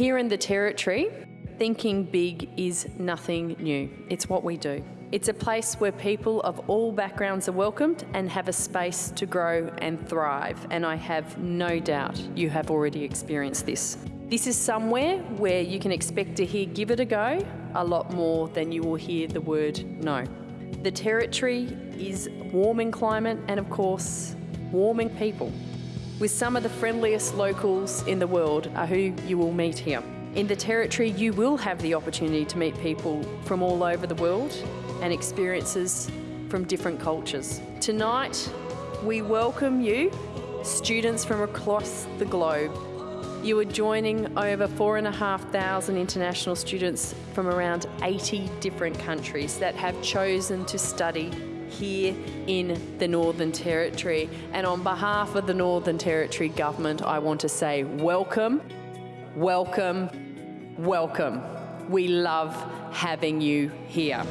Here in the Territory, thinking big is nothing new. It's what we do. It's a place where people of all backgrounds are welcomed and have a space to grow and thrive. And I have no doubt you have already experienced this. This is somewhere where you can expect to hear give it a go a lot more than you will hear the word no. The Territory is warm in climate and, of course, warming people. With some of the friendliest locals in the world are who you will meet here. In the Territory, you will have the opportunity to meet people from all over the world and experiences from different cultures. Tonight, we welcome you, students from across the globe. You are joining over 4,500 international students from around 80 different countries that have chosen to study here in the Northern Territory. And on behalf of the Northern Territory Government, I want to say welcome welcome, welcome. We love having you here.